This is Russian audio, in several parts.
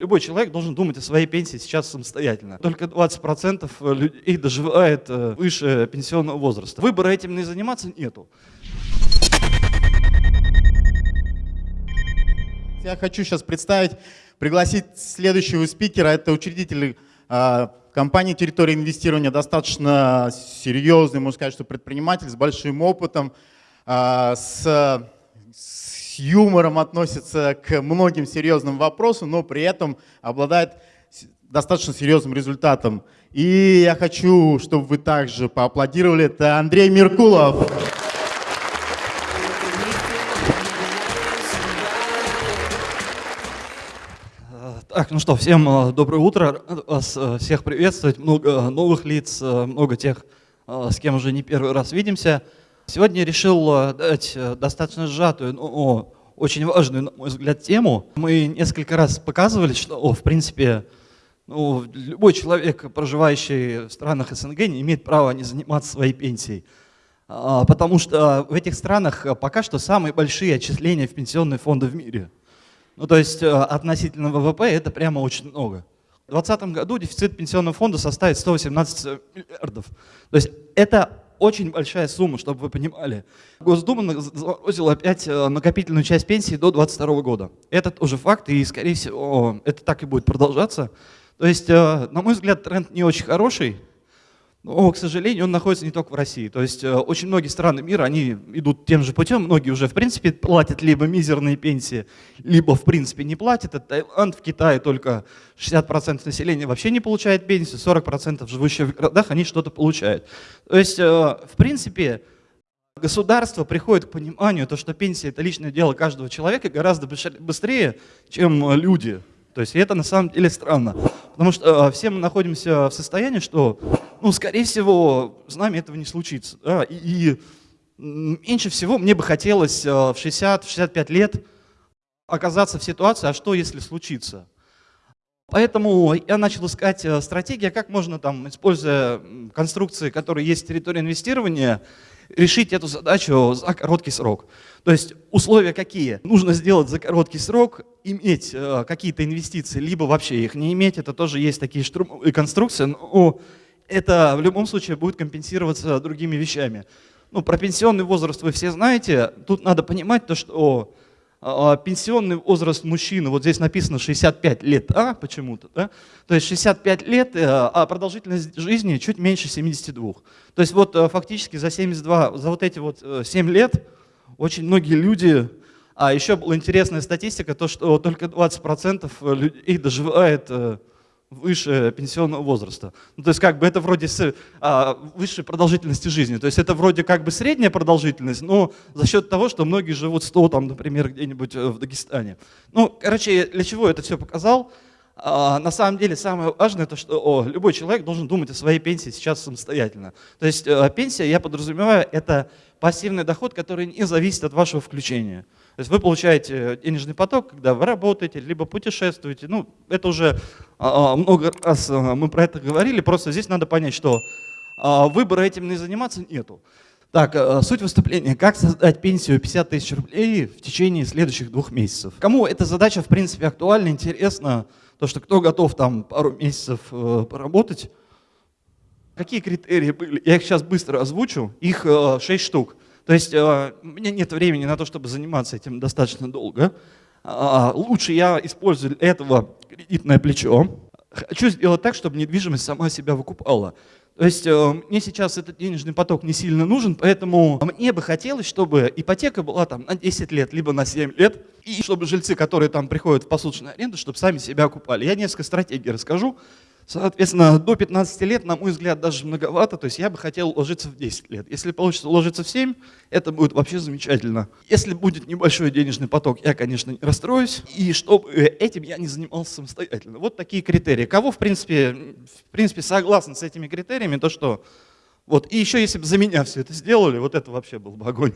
Любой человек должен думать о своей пенсии сейчас самостоятельно. Только 20% людей доживает э, выше пенсионного возраста. Выбора этим не заниматься нету. Я хочу сейчас представить, пригласить следующего спикера. Это учредитель э, компании «Территория инвестирования», достаточно серьезный, можно сказать, что предприниматель с большим опытом, э, с юмором относится к многим серьезным вопросам, но при этом обладает достаточно серьезным результатом. И я хочу, чтобы вы также поаплодировали. Это Андрей Меркулов. Так, ну что, всем э, доброе утро. Вас э, всех приветствовать. Много новых лиц, э, много тех, с кем уже не первый раз видимся. Сегодня решил э, дать э, достаточно сжатую, но очень важную, на мой взгляд, тему. Мы несколько раз показывали, что, в принципе, ну, любой человек, проживающий в странах СНГ, не имеет права не заниматься своей пенсией. А, потому что в этих странах пока что самые большие отчисления в пенсионные фонды в мире. Ну, то есть э, относительно ВВП это прямо очень много. В 2020 году дефицит пенсионного фонда составит 118 миллиардов. То есть это очень большая сумма, чтобы вы понимали. Госдума заморозила опять э, накопительную часть пенсии до 2022 года. Это уже факт, и, скорее всего, это так и будет продолжаться. То есть, э, на мой взгляд, тренд не очень хороший, но, к сожалению, он находится не только в России. То есть э, очень многие страны мира, они идут тем же путем. Многие уже, в принципе, платят либо мизерные пенсии, либо, в принципе, не платят. Это Таиланд, в Китае только 60% населения вообще не получает пенсию, 40% живущих в городах, они что-то получают. То есть, э, в принципе, государство приходит к пониманию, то, что пенсия – это личное дело каждого человека гораздо быстрее, чем люди. То есть это на самом деле странно, потому что э, все мы находимся в состоянии, что, ну, скорее всего, с нами этого не случится. Да? И, и меньше всего мне бы хотелось э, в 60-65 лет оказаться в ситуации, а что если случится? Поэтому я начал искать э, стратегии, как можно, там, используя конструкции, которые есть в территории инвестирования, решить эту задачу за короткий срок. То есть условия какие? Нужно сделать за короткий срок, иметь э, какие-то инвестиции, либо вообще их не иметь. Это тоже есть такие конструкции, но это в любом случае будет компенсироваться другими вещами. Ну, про пенсионный возраст вы все знаете. Тут надо понимать то, что а, пенсионный возраст мужчины, вот здесь написано 65 лет, а почему-то, да? То есть 65 лет, э, а продолжительность жизни чуть меньше 72. То есть вот э, фактически за 72, за вот эти вот 7 э, лет очень многие люди, а еще была интересная статистика, то что только 20% людей доживает выше пенсионного возраста. Ну, то есть как бы это вроде с, а, высшей продолжительности жизни. То есть это вроде как бы средняя продолжительность, но за счет того, что многие живут 100, там, например, где-нибудь э, в Дагестане. Ну, короче, для чего это все показал? А, на самом деле самое важное, то, что о, любой человек должен думать о своей пенсии сейчас самостоятельно. То есть э, пенсия, я подразумеваю, это пассивный доход, который не зависит от вашего включения. То есть вы получаете денежный поток, когда вы работаете, либо путешествуете. Ну, это уже а, а, много раз а, мы про это говорили, просто здесь надо понять, что выбора этим не заниматься нету. Так, суть выступления. Как создать пенсию 50 тысяч рублей в течение следующих двух месяцев? Кому эта задача, в принципе, актуальна, интересна, то, что кто готов там пару месяцев э, поработать, Какие критерии были? Я их сейчас быстро озвучу. Их 6 э, штук. То есть э, у меня нет времени на то, чтобы заниматься этим достаточно долго. А, лучше я использую этого кредитное плечо. Хочу сделать так, чтобы недвижимость сама себя выкупала. То есть э, мне сейчас этот денежный поток не сильно нужен, поэтому мне бы хотелось, чтобы ипотека была там на 10 лет, либо на 7 лет, и чтобы жильцы, которые там приходят в посуточную аренду, чтобы сами себя окупали. Я несколько стратегий расскажу. Соответственно, до 15 лет, на мой взгляд, даже многовато, то есть я бы хотел уложиться в 10 лет. Если получится уложиться в 7, это будет вообще замечательно. Если будет небольшой денежный поток, я, конечно, не расстроюсь, и чтобы этим я не занимался самостоятельно. Вот такие критерии. Кого, в принципе, в принципе согласен с этими критериями, то что... Вот. И еще, если бы за меня все это сделали, вот это вообще был бы огонь.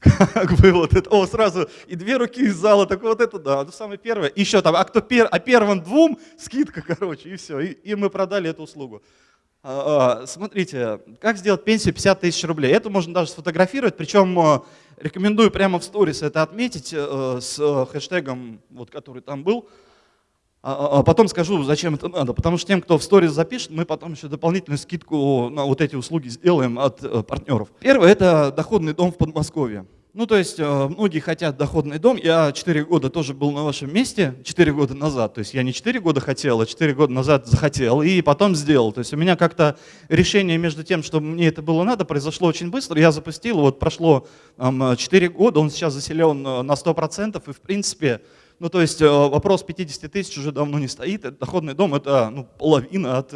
Как бы вот это, о, сразу и две руки из зала, так вот это, да, это самое первое. Еще там, а кто пер, а первым двум скидка, короче, и все, и, и мы продали эту услугу. А, а, смотрите, как сделать пенсию 50 тысяч рублей. Это можно даже сфотографировать, причем а, рекомендую прямо в сторис это отметить а, с хэштегом, вот, который там был. А, а потом скажу, зачем это надо. Потому что тем, кто в сторис запишет, мы потом еще дополнительную скидку на вот эти услуги сделаем от э, партнеров. Первое – это доходный дом в Подмосковье. Ну, то есть э, многие хотят доходный дом. Я 4 года тоже был на вашем месте, 4 года назад. То есть я не 4 года хотел, а 4 года назад захотел и потом сделал. То есть у меня как-то решение между тем, чтобы мне это было надо, произошло очень быстро. Я запустил, вот прошло 4 года, он сейчас заселен э, на 100%, и в принципе, ну то есть э, вопрос 50 тысяч уже давно не стоит. Доходный дом – это ну, половина от,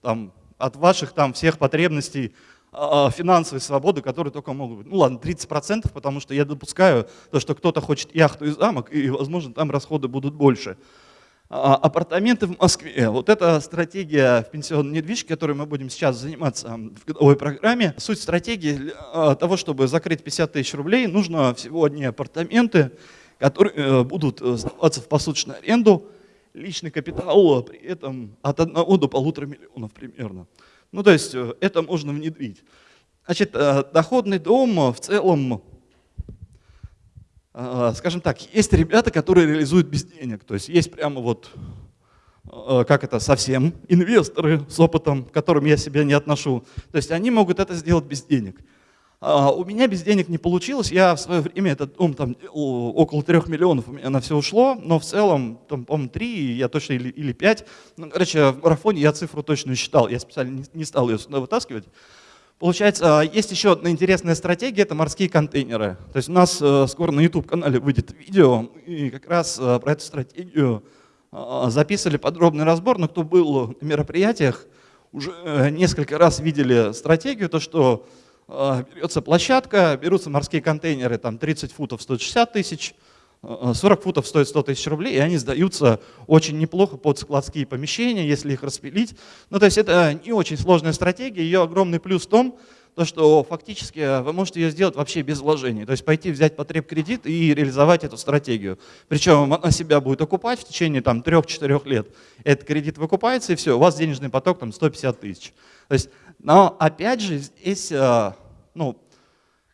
там, от ваших там всех потребностей а, финансовой свободы, которые только могут быть. Ну ладно, 30%, потому что я допускаю то, что кто-то хочет яхту и замок, и, возможно, там расходы будут больше. А, апартаменты в Москве. Вот это стратегия в пенсионной недвижке, которой мы будем сейчас заниматься в годовой программе. Суть стратегии а, того, чтобы закрыть 50 тысяч рублей, нужно всего одни апартаменты, которые э, будут э, сдаваться в посуточную аренду. Личный капитал при этом от 1 до полутора миллионов примерно. Ну, то есть э, это можно внедрить. Значит, э, доходный дом в целом, э, скажем так, есть ребята, которые реализуют без денег. То есть есть прямо вот, как это, совсем инвесторы с опытом, к которым я себя не отношу. То есть они могут это сделать без денег. А, у меня без денег не получилось, я в свое время этот дом там около трех миллионов у меня на все ушло, но в целом, там, по-моему, три, я точно или, или пять. Ну, короче, в марафоне я цифру точно считал, я специально не, не стал ее сюда вытаскивать. Получается, а, есть еще одна интересная стратегия, это морские контейнеры. То есть у нас э, скоро на YouTube-канале выйдет видео, и как раз э, про эту стратегию а, записывали подробный разбор, но кто был на мероприятиях, уже э, несколько раз видели стратегию, то что берется площадка, берутся морские контейнеры, там 30 футов стоит 60 тысяч, 40 а, футов стоит 100 тысяч рублей, и они сдаются очень неплохо под складские помещения, если их распилить. Ну, то есть это не очень сложная стратегия, ее огромный плюс в том, то, что фактически вы можете ее сделать вообще без вложений. То есть пойти взять потреб кредит и реализовать эту стратегию. Причем она себя будет окупать в течение там 3-4 лет. Этот кредит выкупается и все, у вас денежный поток там 150 тысяч. То есть, но опять же здесь ну,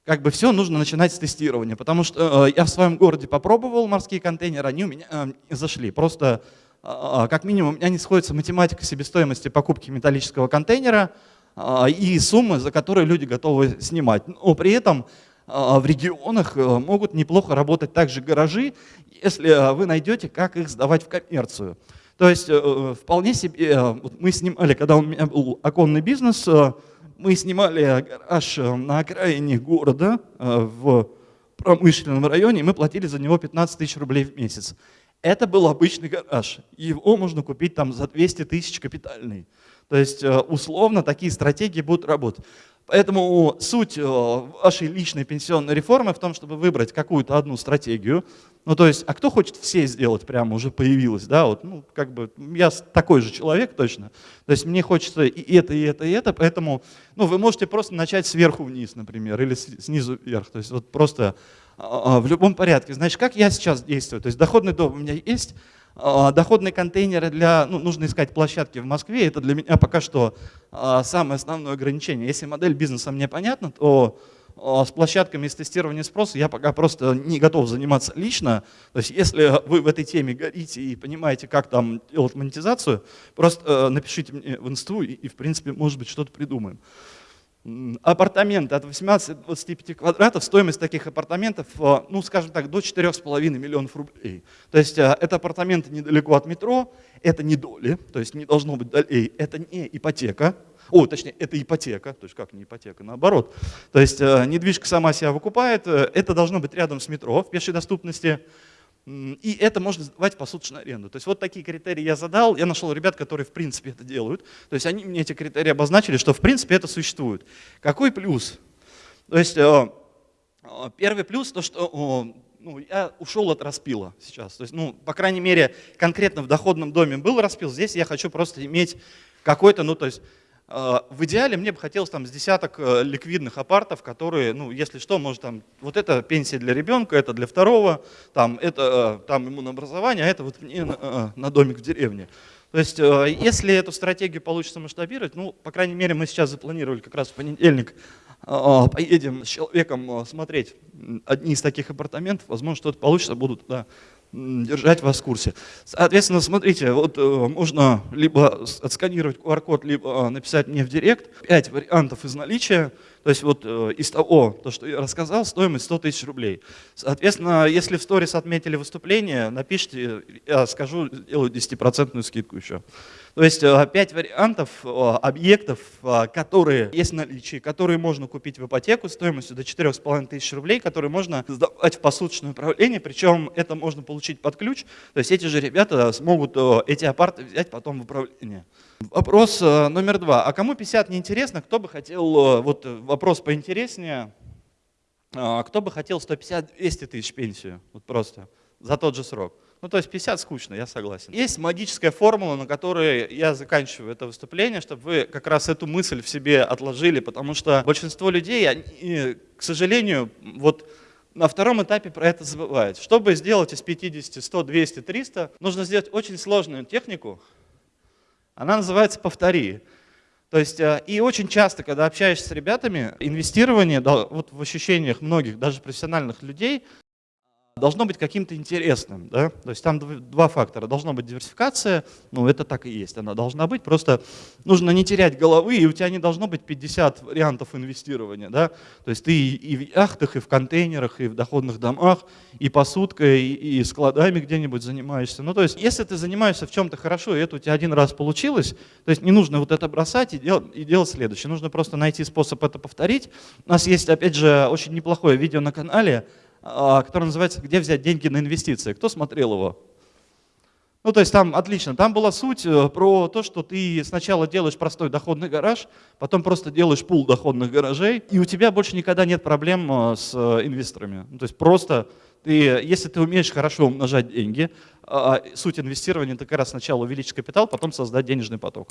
как бы все нужно начинать с тестирования, потому что э, я в своем городе попробовал морские контейнеры, они у меня э, зашли. Просто, э, э, как минимум, у меня не сходится математика себестоимости покупки металлического контейнера э, и суммы, за которые люди готовы снимать. Но при этом э, в регионах э, могут неплохо работать также гаражи, если вы найдете, как их сдавать в коммерцию. То есть вполне себе, мы снимали, когда у меня был оконный бизнес, мы снимали гараж э, на окраине города э, в промышленном районе, и мы платили за него 15 тысяч рублей в месяц. Это был обычный гараж. Его можно купить там за 200 тысяч капитальный. То есть э, условно такие стратегии будут работать. Поэтому суть вашей личной пенсионной реформы в том, чтобы выбрать какую-то одну стратегию, ну, то есть, а кто хочет все сделать, прямо уже появилось, да, вот, ну, как бы, я такой же человек точно, то есть мне хочется и это, и это, и это, поэтому, ну, вы можете просто начать сверху вниз, например, или снизу вверх, то есть вот просто а, а, в любом порядке. Значит, как я сейчас действую? То есть доходный дом у меня есть, доходные контейнеры для, ну, нужно искать площадки в Москве, это для меня пока что самое основное ограничение. Если модель бизнеса мне понятна, то а, с площадками из тестирования спроса я пока просто не готов заниматься лично. То есть если вы в этой теме горите и понимаете, как там делать монетизацию, просто э, напишите мне в инсту и, и в принципе, может быть, что-то придумаем. Апартаменты от 18 до 25 квадратов, стоимость таких апартаментов, э, ну, скажем так, до 4,5 миллионов рублей. То есть э, это апартаменты недалеко от метро, это не доли, то есть не должно быть долей, это не ипотека, о, точнее, это ипотека, то есть как не ипотека, наоборот. То есть э, недвижка сама себя выкупает, это должно быть рядом с метро в пешей доступности, и это можно сдавать посуточную аренду. То есть вот такие критерии я задал, я нашел ребят, которые в принципе это делают. То есть они мне эти критерии обозначили, что в принципе это существует. Какой плюс? То есть э, первый плюс, то что ну, я ушел от распила сейчас. То есть, ну, по крайней мере, конкретно в доходном доме был распил, здесь я хочу просто иметь какой-то, ну, то есть в идеале мне бы хотелось там с десяток э, ликвидных апартов, которые, ну, если что, может там, вот это пенсия для ребенка, это для второго, там, это э, там ему на образование, а это вот мне на, э, на домик в деревне. То есть, если эту стратегию получится масштабировать, ну, по крайней мере, мы сейчас запланировали как раз в понедельник, поедем с человеком смотреть одни из таких апартаментов, возможно, что-то получится, буду туда держать вас в курсе. Соответственно, смотрите, вот можно либо отсканировать QR-код, либо написать мне в директ. Пять вариантов из наличия. То есть вот из того, то, что я рассказал, стоимость 100 тысяч рублей. Соответственно, если в сторис отметили выступление, напишите, я скажу, сделаю 10% скидку еще. То есть э, пять вариантов э, объектов, э, которые есть в наличии, которые можно купить в ипотеку стоимостью до 4,5 тысяч рублей, которые можно сдавать в посуточное управление, причем это можно получить под ключ. То есть эти же ребята смогут эти апарты взять потом в управление. Вопрос номер два. А кому 50 неинтересно? Кто бы хотел, вот вопрос поинтереснее, кто бы хотел 150-200 тысяч пенсию? Вот просто за тот же срок. Ну, то есть 50 скучно, я согласен. Есть магическая формула, на которой я заканчиваю это выступление, чтобы вы как раз эту мысль в себе отложили, потому что большинство людей, они, к сожалению, вот на втором этапе про это забывают. Чтобы сделать из 50, 100, 200, 300, нужно сделать очень сложную технику. Она называется «повтори». То есть, э, и очень часто, когда общаешься с ребятами, инвестирование вот в ощущениях многих, даже профессиональных людей, должно быть каким-то интересным. Да? То есть там два фактора. Должна быть диверсификация, ну это так и есть, она должна быть. Просто нужно не терять головы, и у тебя не должно быть 50 вариантов инвестирования. Да? То есть ты и в яхтах, и в контейнерах, и в доходных домах, и посудкой, и, и складами где-нибудь занимаешься. Ну то есть если ты занимаешься в чем-то хорошо, и это у тебя один раз получилось, то есть не нужно вот это бросать и делать, и делать следующее. Нужно просто найти способ это повторить. У нас есть, опять же, очень неплохое видео на канале, который называется «Где взять деньги на инвестиции». Кто смотрел его? Ну, то есть там отлично. Там была суть э, про то, что ты сначала делаешь простой доходный гараж, потом просто делаешь пул доходных гаражей, и у тебя больше никогда нет проблем э, с э, инвесторами. Ну, то есть просто ты, если ты умеешь хорошо умножать деньги, а, суть инвестирования это как раз сначала увеличить капитал, потом создать денежный поток.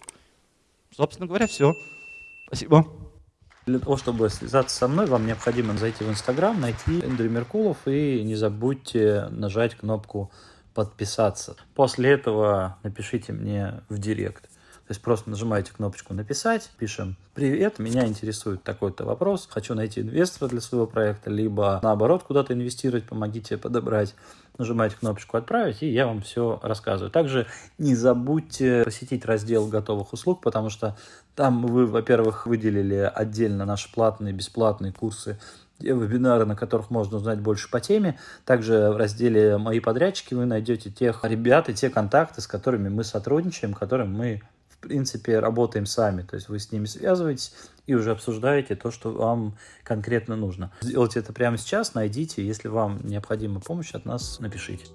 Собственно говоря, все. Спасибо. Для того, чтобы связаться со мной, вам необходимо зайти в Инстаграм, найти Эндрю Меркулов и не забудьте нажать кнопку подписаться. После этого напишите мне в директ. То есть просто нажимаете кнопочку «Написать», пишем «Привет, меня интересует такой-то вопрос, хочу найти инвестора для своего проекта», либо наоборот куда-то инвестировать, помогите подобрать. Нажимаете кнопочку «Отправить», и я вам все рассказываю. Также не забудьте посетить раздел готовых услуг, потому что там вы, во-первых, выделили отдельно наши платные, бесплатные курсы те вебинары, на которых можно узнать больше по теме. Также в разделе «Мои подрядчики» вы найдете тех ребят и те контакты, с которыми мы сотрудничаем, которым мы в принципе, работаем сами. То есть вы с ними связываетесь и уже обсуждаете то, что вам конкретно нужно. Сделайте это прямо сейчас, найдите. Если вам необходима помощь от нас, напишите.